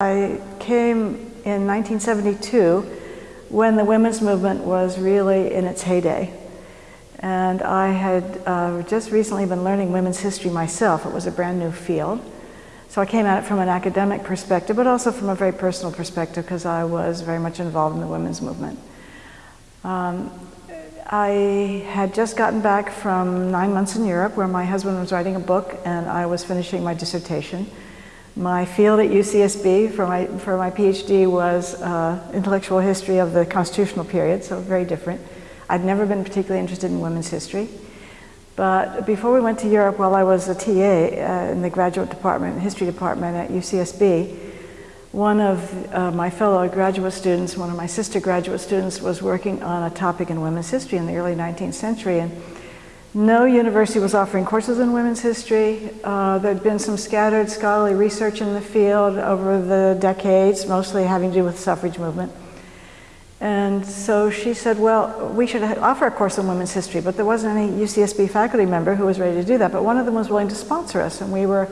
I came in 1972 when the women's movement was really in its heyday. And I had uh, just recently been learning women's history myself. It was a brand new field. So I came at it from an academic perspective, but also from a very personal perspective because I was very much involved in the women's movement. Um, I had just gotten back from nine months in Europe where my husband was writing a book and I was finishing my dissertation. My field at UCSB for my, for my PhD was uh, intellectual history of the constitutional period, so very different. I'd never been particularly interested in women's history. But before we went to Europe, while I was a TA uh, in the graduate department, history department at UCSB, one of uh, my fellow graduate students, one of my sister graduate students, was working on a topic in women's history in the early 19th century. And no university was offering courses in women's history. Uh, there'd been some scattered scholarly research in the field over the decades, mostly having to do with the suffrage movement. And so she said, well, we should offer a course in women's history, but there wasn't any UCSB faculty member who was ready to do that, but one of them was willing to sponsor us, and we were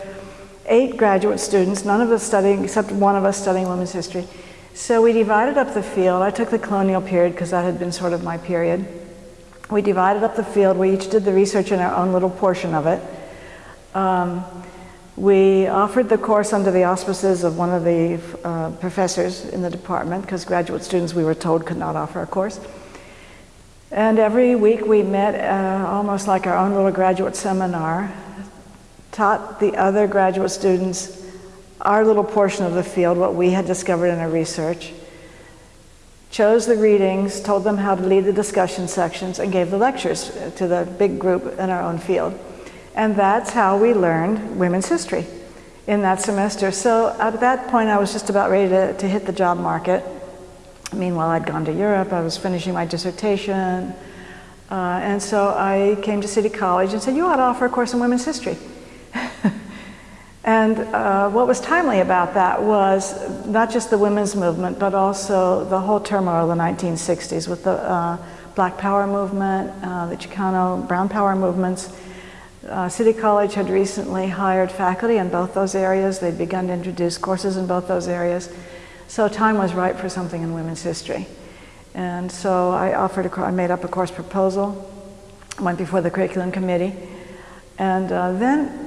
eight graduate students, none of us studying, except one of us studying women's history. So we divided up the field. I took the colonial period because that had been sort of my period. We divided up the field. We each did the research in our own little portion of it. Um, we offered the course under the auspices of one of the uh, professors in the department because graduate students, we were told, could not offer a course. And every week we met uh, almost like our own little graduate seminar, taught the other graduate students our little portion of the field, what we had discovered in our research, chose the readings, told them how to lead the discussion sections, and gave the lectures to the big group in our own field. And that's how we learned women's history in that semester. So at that point, I was just about ready to, to hit the job market. Meanwhile, I'd gone to Europe, I was finishing my dissertation, uh, and so I came to City College and said, you ought to offer a course in women's history. And uh, what was timely about that was not just the women's movement, but also the whole turmoil of the 1960s with the uh, Black Power movement, uh, the Chicano Brown Power movements. Uh, City College had recently hired faculty in both those areas. They'd begun to introduce courses in both those areas. So time was right for something in women's history. And so I offered, a, I made up a course proposal, went before the curriculum committee, and uh, then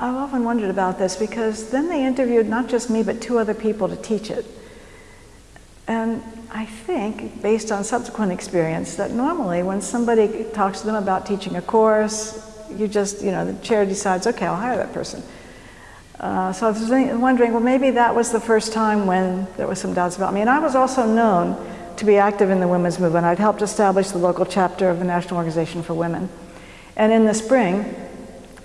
I've often wondered about this because then they interviewed not just me but two other people to teach it. And I think, based on subsequent experience, that normally when somebody talks to them about teaching a course, you just, you know, the chair decides, okay, I'll hire that person. Uh, so I was wondering, well, maybe that was the first time when there was some doubts about me. And I was also known to be active in the women's movement. I'd helped establish the local chapter of the National Organization for Women. And in the spring,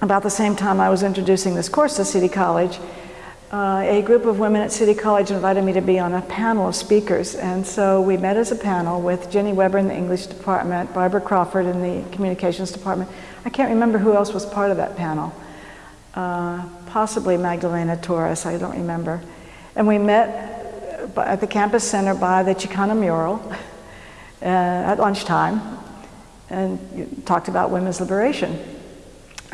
about the same time I was introducing this course to City College, uh, a group of women at City College invited me to be on a panel of speakers. And so we met as a panel with Jenny Weber in the English department, Barbara Crawford in the communications department. I can't remember who else was part of that panel. Uh, possibly Magdalena Torres, I don't remember. And we met at the campus center by the Chicana mural uh, at lunchtime and talked about women's liberation.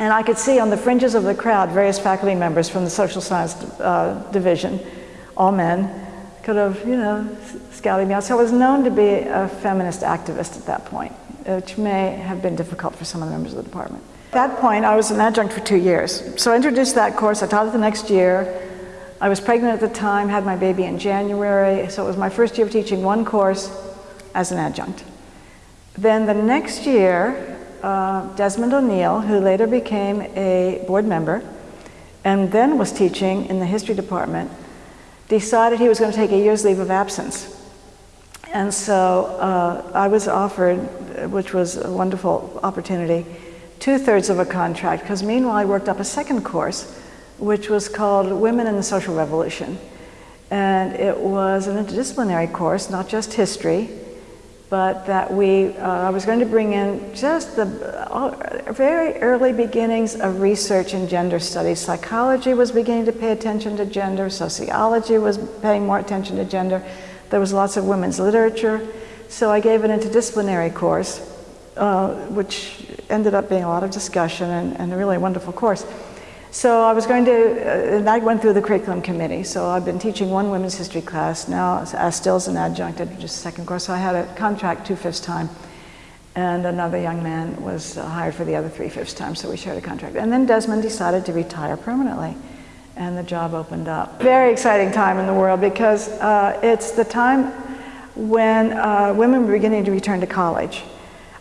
And I could see on the fringes of the crowd various faculty members from the social science uh, division, all men, could have, you know, scouted me out. So I was known to be a feminist activist at that point, which may have been difficult for some of the members of the department. At that point, I was an adjunct for two years. So I introduced that course, I taught it the next year. I was pregnant at the time, had my baby in January, so it was my first year of teaching one course as an adjunct. Then the next year, uh, Desmond O'Neill, who later became a board member and then was teaching in the history department, decided he was going to take a year's leave of absence. And so uh, I was offered, which was a wonderful opportunity, two-thirds of a contract, because meanwhile I worked up a second course, which was called Women in the Social Revolution. And it was an interdisciplinary course, not just history, but that we, uh, I was going to bring in just the uh, very early beginnings of research in gender studies. Psychology was beginning to pay attention to gender, sociology was paying more attention to gender, there was lots of women's literature. So I gave an interdisciplinary course, uh, which ended up being a lot of discussion and, and a really wonderful course. So I was going to, uh, and I went through the curriculum committee. So I've been teaching one women's history class now, as still as an adjunct at just second course. So I had a contract two-fifths time. And another young man was uh, hired for the other three-fifths time, so we shared a contract. And then Desmond decided to retire permanently, and the job opened up. Very exciting time in the world because uh, it's the time when uh, women were beginning to return to college.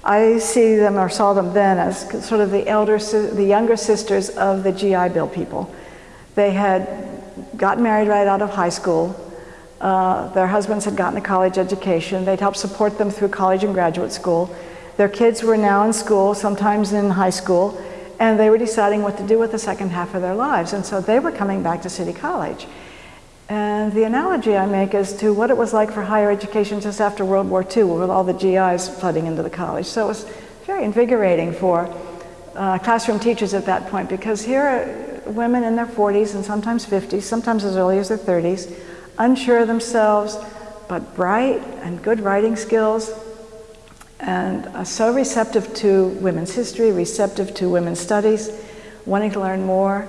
I see them or saw them then as sort of the elder, the younger sisters of the GI Bill people. They had gotten married right out of high school. Uh, their husbands had gotten a college education. They'd helped support them through college and graduate school. Their kids were now in school, sometimes in high school, and they were deciding what to do with the second half of their lives. And so they were coming back to City College. And the analogy I make is to what it was like for higher education just after World War II with all the GIs flooding into the college. So it was very invigorating for uh, classroom teachers at that point because here are women in their 40s and sometimes 50s, sometimes as early as their 30s, unsure of themselves, but bright and good writing skills, and uh, so receptive to women's history, receptive to women's studies, wanting to learn more.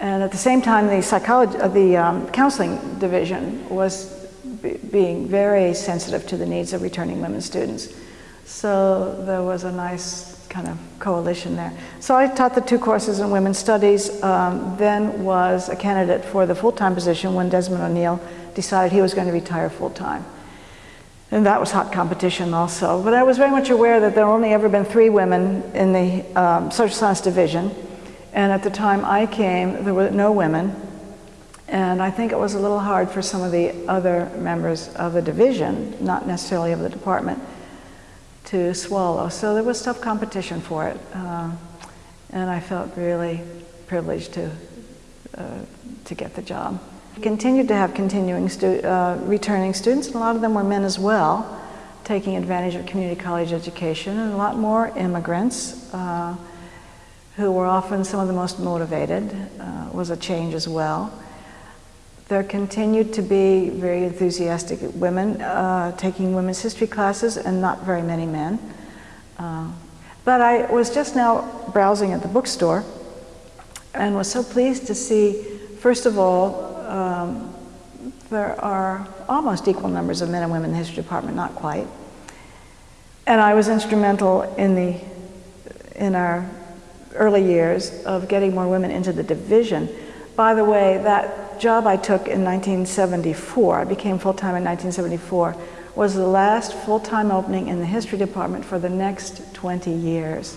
And at the same time, the psychology, uh, the um, counseling division was being very sensitive to the needs of returning women students. So there was a nice kind of coalition there. So I taught the two courses in women's studies, um, then was a candidate for the full-time position when Desmond O'Neill decided he was going to retire full-time. And that was hot competition also. But I was very much aware that there had only ever been three women in the um, social science division. And at the time I came, there were no women. And I think it was a little hard for some of the other members of the division, not necessarily of the department, to swallow. So there was tough competition for it. Uh, and I felt really privileged to, uh, to get the job. Continued to have continuing stu uh, returning students, and a lot of them were men as well, taking advantage of community college education, and a lot more immigrants. Who were often some of the most motivated, uh, was a change as well. There continued to be very enthusiastic women uh, taking women's history classes and not very many men. Uh, but I was just now browsing at the bookstore and was so pleased to see, first of all, um, there are almost equal numbers of men and women in the history department, not quite. And I was instrumental in, the, in our early years of getting more women into the division. By the way, that job I took in 1974, I became full-time in 1974, was the last full-time opening in the history department for the next 20 years.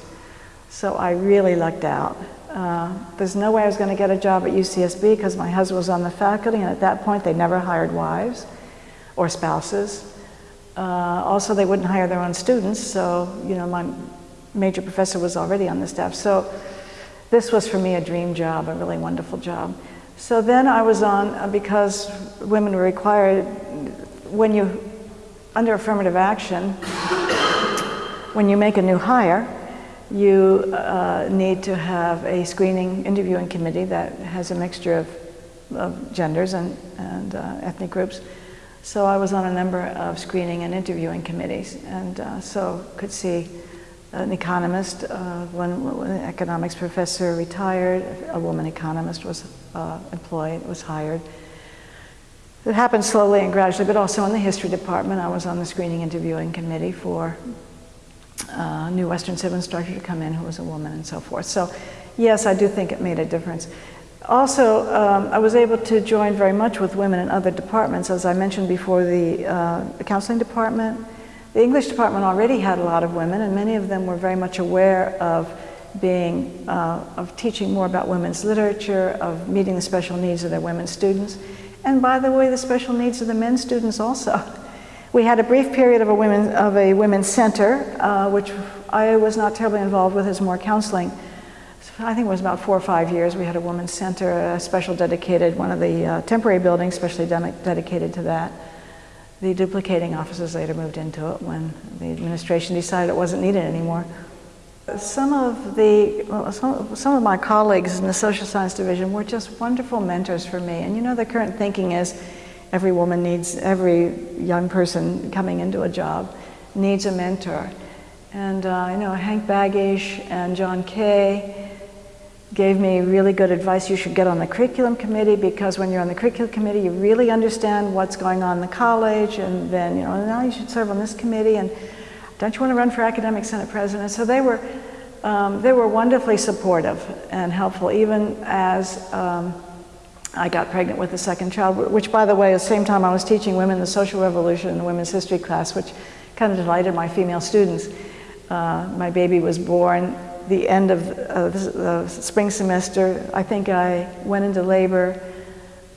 So I really lucked out. Uh, there's no way I was going to get a job at UCSB because my husband was on the faculty and at that point they never hired wives or spouses. Uh, also, they wouldn't hire their own students, so you know my major professor was already on the staff. So this was for me a dream job, a really wonderful job. So then I was on, uh, because women were required, when you, under affirmative action, when you make a new hire, you uh, need to have a screening interviewing committee that has a mixture of, of genders and, and uh, ethnic groups. So I was on a number of screening and interviewing committees and uh, so could see an economist, uh, one, one, economics professor retired, a woman economist was uh, employed, was hired. It happened slowly and gradually, but also in the history department, I was on the screening interviewing committee for a uh, new Western Civ instructor to come in who was a woman and so forth. So yes, I do think it made a difference. Also, um, I was able to join very much with women in other departments. As I mentioned before, the, uh, the counseling department, the English department already had a lot of women and many of them were very much aware of being, uh, of teaching more about women's literature, of meeting the special needs of their women students. And by the way, the special needs of the men students also. We had a brief period of a, women, of a women's center, uh, which I was not terribly involved with as more counseling. I think it was about four or five years. We had a women's center, a special dedicated, one of the uh, temporary buildings, specially dedicated to that. The duplicating offices later moved into it when the administration decided it wasn't needed anymore. Some of the, well, some, some of my colleagues in the social science division were just wonderful mentors for me. And you know, the current thinking is every woman needs, every young person coming into a job needs a mentor. And uh, you know, Hank Baggish and John Kay, gave me really good advice. You should get on the curriculum committee because when you're on the curriculum committee, you really understand what's going on in the college. And then, you know, now you should serve on this committee. And don't you want to run for academic senate president? So they were, um, they were wonderfully supportive and helpful, even as um, I got pregnant with the second child, which, by the way, at the same time I was teaching women the social revolution in the women's history class, which kind of delighted my female students. Uh, my baby was born the end of uh, the spring semester. I think I went into labor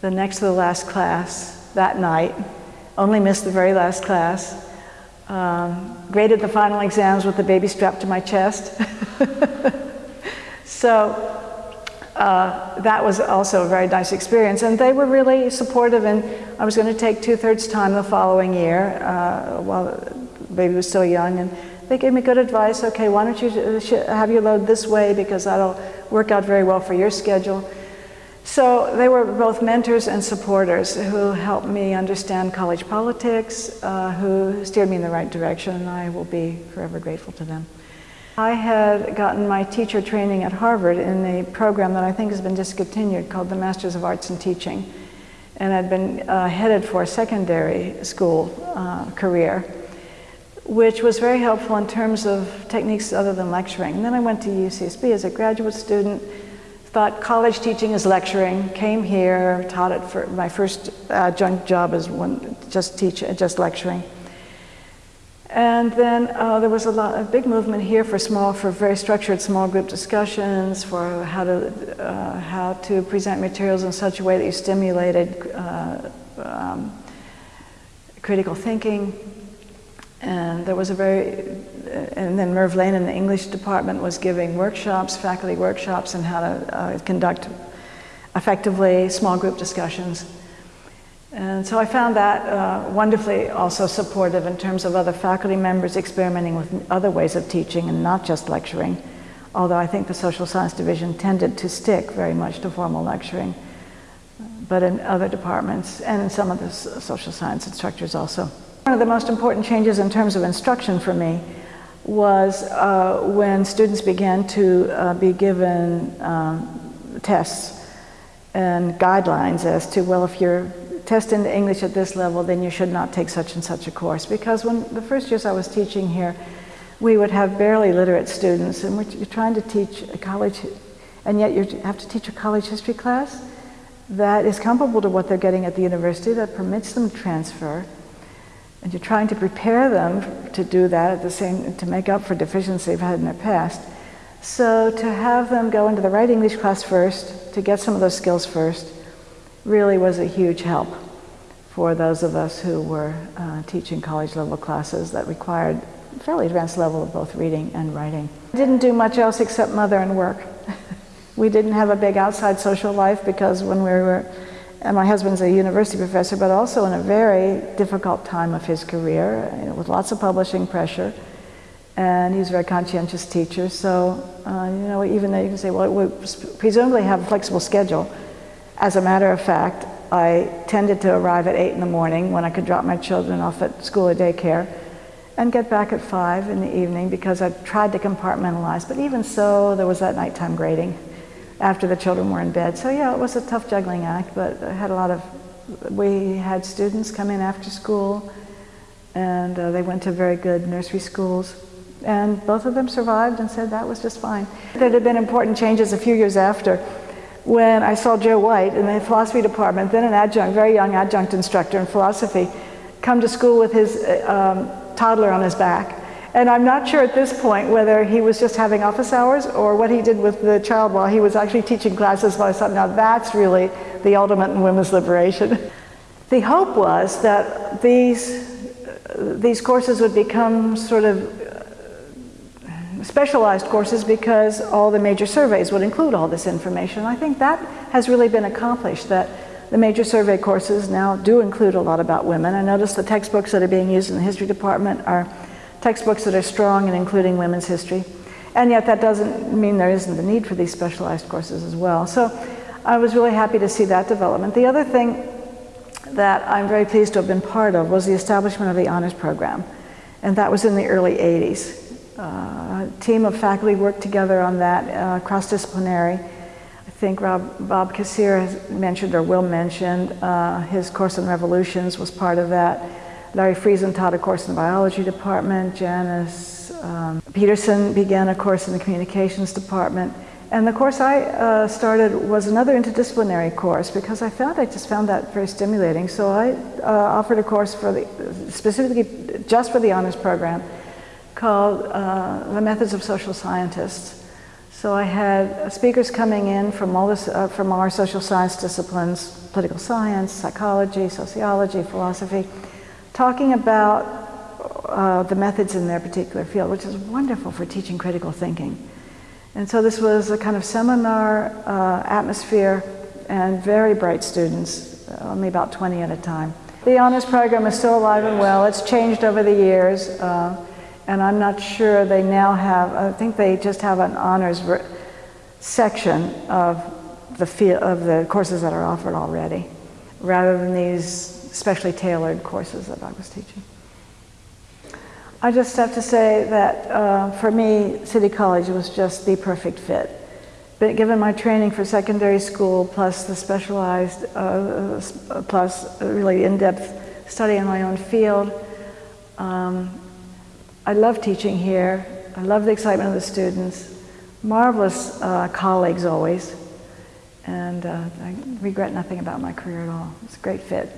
the next to the last class that night, only missed the very last class, um, graded the final exams with the baby strapped to my chest. so uh, that was also a very nice experience. And they were really supportive and I was going to take two-thirds time the following year uh, while the baby was still young. And they gave me good advice. Okay, why don't you have your load this way because that'll work out very well for your schedule. So they were both mentors and supporters who helped me understand college politics, uh, who steered me in the right direction, and I will be forever grateful to them. I had gotten my teacher training at Harvard in a program that I think has been discontinued called the Masters of Arts in Teaching. And I'd been uh, headed for a secondary school uh, career, which was very helpful in terms of techniques other than lecturing. And then I went to UCSB as a graduate student, thought college teaching is lecturing, came here, taught it for my first adjunct job as one, just teach, just lecturing. And then uh, there was a, lot, a big movement here for small, for very structured small group discussions, for how to, uh, how to present materials in such a way that you stimulated uh, um, critical thinking. And there was a very, and then Merv Lane in the English department was giving workshops, faculty workshops, on how to uh, conduct effectively small group discussions. And so I found that uh, wonderfully also supportive in terms of other faculty members experimenting with other ways of teaching and not just lecturing, although I think the social science division tended to stick very much to formal lecturing, but in other departments and in some of the social science instructors also. One of the most important changes in terms of instruction for me was uh, when students began to uh, be given um, tests and guidelines as to, well, if you're test in English at this level, then you should not take such and such a course. Because when the first years I was teaching here, we would have barely literate students, and you're trying to teach a college, and yet you have to teach a college history class that is comparable to what they're getting at the university, that permits them to transfer, and you're trying to prepare them to do that at the same, to make up for deficiency they've had in their past. So to have them go into the right English class first, to get some of those skills first, really was a huge help for those of us who were uh, teaching college level classes that required fairly advanced level of both reading and writing. I didn't do much else except mother and work. we didn't have a big outside social life because when we were, and my husband's a university professor, but also in a very difficult time of his career, you know, with lots of publishing pressure. And he was a very conscientious teacher, so, uh, you know, even though you can say, well, we presumably have a flexible schedule, as a matter of fact, I tended to arrive at 8 in the morning when I could drop my children off at school or daycare and get back at 5 in the evening because I tried to compartmentalize. But even so, there was that nighttime grading after the children were in bed. So yeah, it was a tough juggling act, but I had a lot of, we had students come in after school and uh, they went to very good nursery schools. And both of them survived and said that was just fine. There had been important changes a few years after when I saw Joe White in the philosophy department, then an adjunct, very young adjunct instructor in philosophy, come to school with his um, toddler on his back. And I'm not sure at this point whether he was just having office hours or what he did with the child while he was actually teaching classes. But I now that's really the ultimate in women's liberation. the hope was that these, these courses would become sort of uh, specialized courses because all the major surveys would include all this information. I think that has really been accomplished, that the major survey courses now do include a lot about women. I notice the textbooks that are being used in the history department are textbooks that are strong in including women's history. And yet that doesn't mean there isn't the need for these specialized courses as well. So I was really happy to see that development. The other thing that I'm very pleased to have been part of was the establishment of the honors program. And that was in the early 80s. Uh, a team of faculty worked together on that, uh, cross-disciplinary, I think Rob, Bob Kassir has mentioned or will mention, uh, his course on revolutions was part of that. Larry Friesen taught a course in the biology department. Janice um, Peterson began a course in the communications department. And the course I uh, started was another interdisciplinary course because I found, I just found that very stimulating. So I uh, offered a course for the, specifically just for the honors program called uh, The Methods of Social Scientists. So I had speakers coming in from all this, uh, from our social science disciplines, political science, psychology, sociology, philosophy, talking about uh, the methods in their particular field, which is wonderful for teaching critical thinking. And so this was a kind of seminar uh, atmosphere and very bright students, only about 20 at a time. The honors program is still alive and well. It's changed over the years, uh, and I'm not sure they now have, I think they just have an honors section of the, field, of the courses that are offered already, rather than these specially tailored courses that I was teaching. I just have to say that uh, for me, City College was just the perfect fit. But given my training for secondary school, plus the specialized, uh, uh plus really in-depth study in my own field, um, I love teaching here. I love the excitement of the students. Marvelous uh, colleagues always. And uh, I regret nothing about my career at all. It's a great fit.